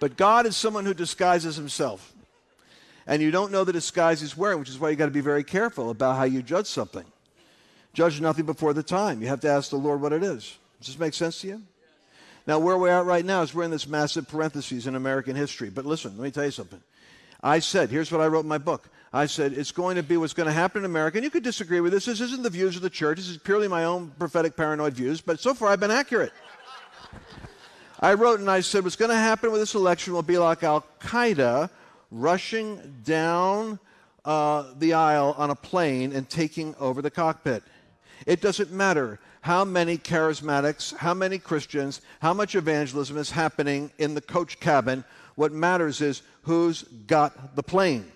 But God is someone who disguises himself. And you don't know the disguise he's wearing, which is why you got to be very careful about how you judge something. Judge nothing before the time. You have to ask the Lord what it is. Does this make sense to you? Now, where we're at right now is we're in this massive parentheses in American history. But listen, let me tell you something. I said, here's what I wrote in my book. I said, it's going to be what's going to happen in America. And you could disagree with this. This isn't the views of the church. This is purely my own prophetic paranoid views. But so far, I've been accurate. I wrote and I said, what's going to happen with this election will be like Al Qaeda rushing down uh, the aisle on a plane and taking over the cockpit. It doesn't matter how many charismatics, how many Christians, how much evangelism is happening in the coach cabin. What matters is who's got the plane.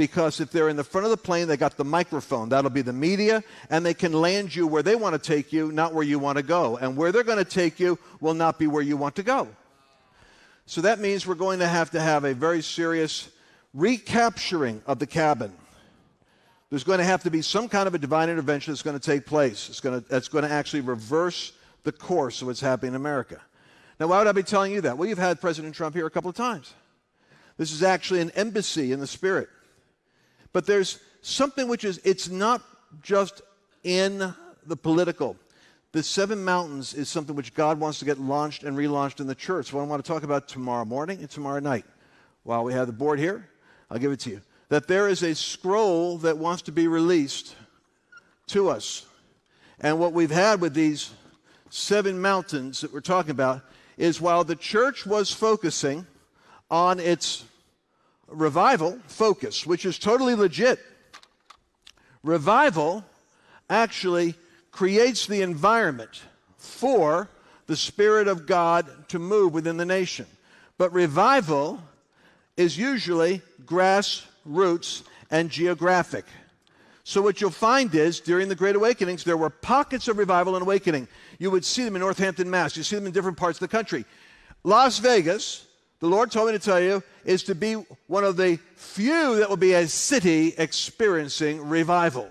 Because if they're in the front of the plane, they got the microphone. That'll be the media, and they can land you where they want to take you, not where you want to go. And where they're going to take you will not be where you want to go. So that means we're going to have to have a very serious recapturing of the cabin. There's going to have to be some kind of a divine intervention that's going to take place. It's going to, that's going to actually reverse the course of what's happening in America. Now, why would I be telling you that? Well, you've had President Trump here a couple of times. This is actually an embassy in the spirit. But there's something which is, it's not just in the political. The seven mountains is something which God wants to get launched and relaunched in the church. What I want to talk about tomorrow morning and tomorrow night. While we have the board here, I'll give it to you. That there is a scroll that wants to be released to us. And what we've had with these seven mountains that we're talking about is while the church was focusing on its revival focus, which is totally legit, revival actually creates the environment for the Spirit of God to move within the nation. But revival is usually grassroots and geographic. So, what you'll find is during the Great Awakenings, there were pockets of revival and awakening. You would see them in Northampton, Mass. You see them in different parts of the country. Las Vegas, the Lord told me to tell you, is to be one of the few that will be a city experiencing revival.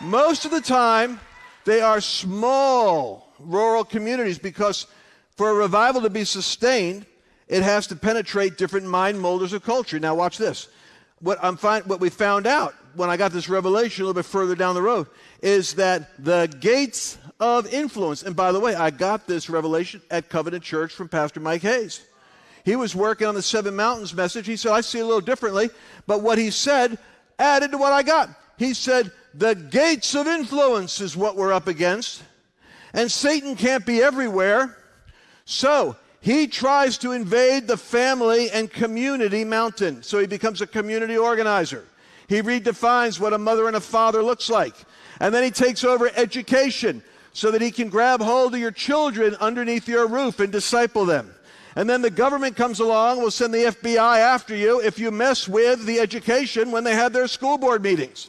Most of the time, they are small rural communities because for a revival to be sustained, it has to penetrate different mind molders of culture. Now, watch this. What, I'm find, what we found out when I got this revelation a little bit further down the road is that the gates of influence, and by the way, I got this revelation at Covenant Church from Pastor Mike Hayes. He was working on the Seven Mountains message. He said, I see a little differently, but what he said added to what I got. He said, the gates of influence is what we're up against. And Satan can't be everywhere. So he tries to invade the family and community mountain. So he becomes a community organizer. He redefines what a mother and a father looks like. And then he takes over education so that he can grab hold of your children underneath your roof and disciple them. And then the government comes along, will send the FBI after you if you mess with the education when they have their school board meetings.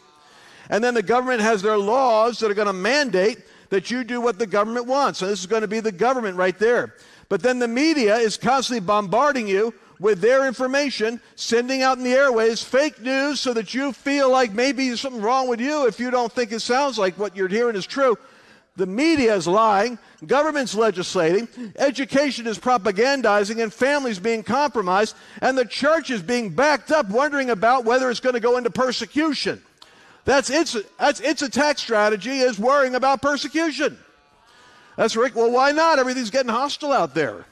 And then the government has their laws that are going to mandate that you do what the government wants. And this is going to be the government right there. But then the media is constantly bombarding you with their information, sending out in the airways fake news so that you feel like maybe there's something wrong with you if you don't think it sounds like what you're hearing is true. The media is lying, government's legislating, education is propagandizing, and families being compromised, and the church is being backed up, wondering about whether it's going to go into persecution. That's its, that's its attack strategy is worrying about persecution. That's right. Well, why not? Everything's getting hostile out there.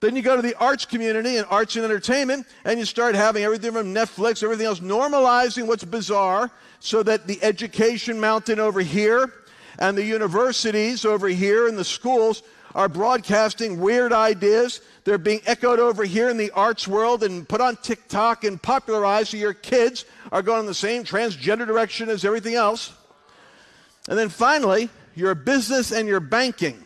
Then you go to the arts community and arts and entertainment, and you start having everything from Netflix, everything else, normalizing what's bizarre so that the education mountain over here and the universities over here and the schools are broadcasting weird ideas. They're being echoed over here in the arts world and put on TikTok and popularized so your kids are going in the same transgender direction as everything else. And then finally, your business and your banking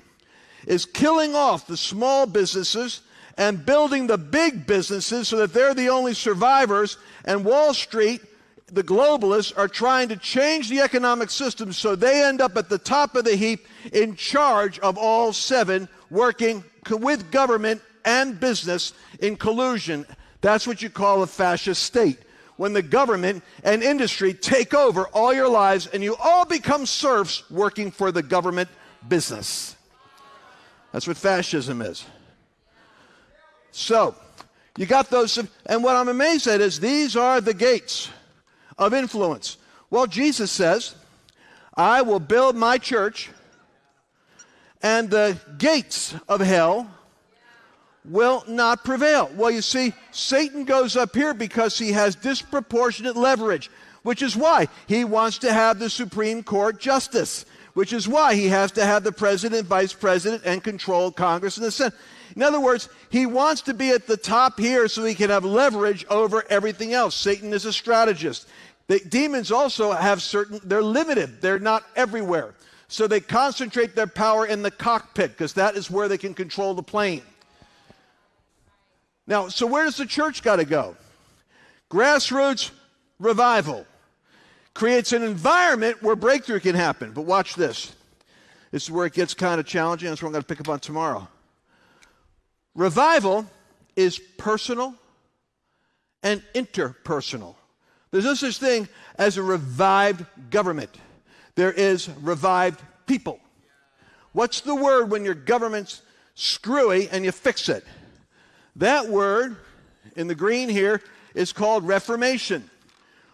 is killing off the small businesses and building the big businesses so that they're the only survivors. And Wall Street, the globalists, are trying to change the economic system so they end up at the top of the heap in charge of all seven, working with government and business in collusion. That's what you call a fascist state when the government and industry take over all your lives and you all become serfs working for the government business. That's what fascism is. So, you got those, and what I'm amazed at is these are the gates of influence. Well, Jesus says, I will build my church, and the gates of hell will not prevail. Well, you see, Satan goes up here because he has disproportionate leverage, which is why he wants to have the Supreme Court justice, which is why he has to have the president, vice president, and control Congress and the Senate. In other words, he wants to be at the top here so he can have leverage over everything else. Satan is a strategist. The demons also have certain, they're limited, they're not everywhere. So they concentrate their power in the cockpit because that is where they can control the plane. Now, so where does the church got to go? Grassroots revival creates an environment where breakthrough can happen. But watch this. This is where it gets kind of challenging. That's what I'm going to pick up on tomorrow. Revival is personal and interpersonal. There's no such thing as a revived government. There is revived people. What's the word when your government's screwy and you fix it? That word in the green here is called reformation.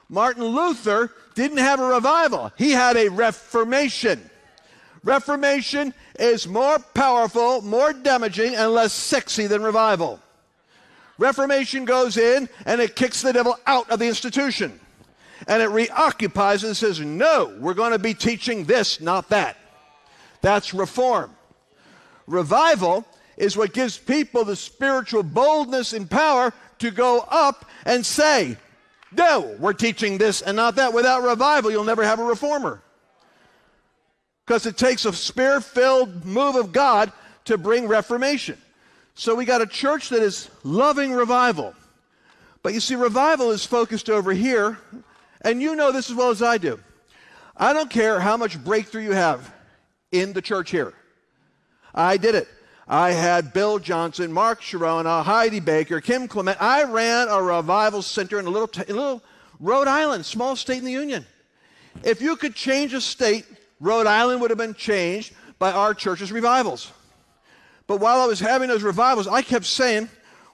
Martin Luther didn't have a revival, he had a reformation. Reformation is more powerful, more damaging, and less sexy than revival. Reformation goes in and it kicks the devil out of the institution. And it reoccupies and says, No, we're going to be teaching this, not that. That's reform. Revival is what gives people the spiritual boldness and power to go up and say, No, we're teaching this and not that. Without revival, you'll never have a reformer. Because it takes a spirit filled move of God to bring reformation. So we got a church that is loving revival. But you see, revival is focused over here, and you know this as well as I do. I don't care how much breakthrough you have in the church here. I did it. I had Bill Johnson, Mark Chironna, Heidi Baker, Kim Clement. I ran a revival center in a little, t- in a little Rhode Island, small state in the Union. If you could change a state, Rhode Island would have been changed by our church's revivals. But while I was having those revivals, I kept saying,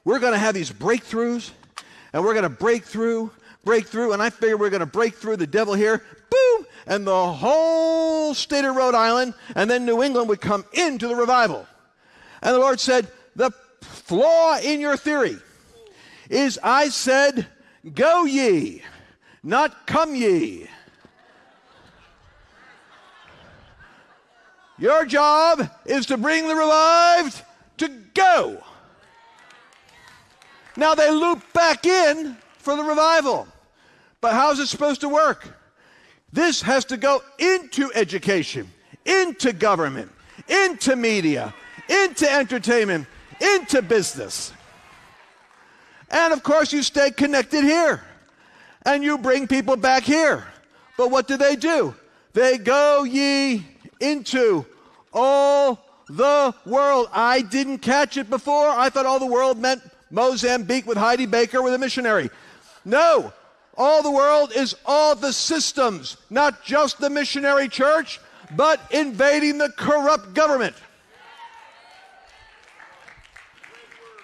we're going to have these breakthroughs, and we're going to break through, break through, and I figured we're going to break through the devil here, boom, and the whole state of Rhode Island, and then New England would come into the revival. And the Lord said, The flaw in your theory is I said, Go ye, not come ye. Your job is to bring the revived to go. Now they loop back in for the revival. But how's it supposed to work? This has to go into education, into government, into media, into entertainment, into business. And of course, you stay connected here and you bring people back here. But what do they do? They go ye into all the world. I didn't catch it before. I thought all the world meant Mozambique with Heidi Baker with a missionary. No, all the world is all the systems, not just the missionary church, but invading the corrupt government.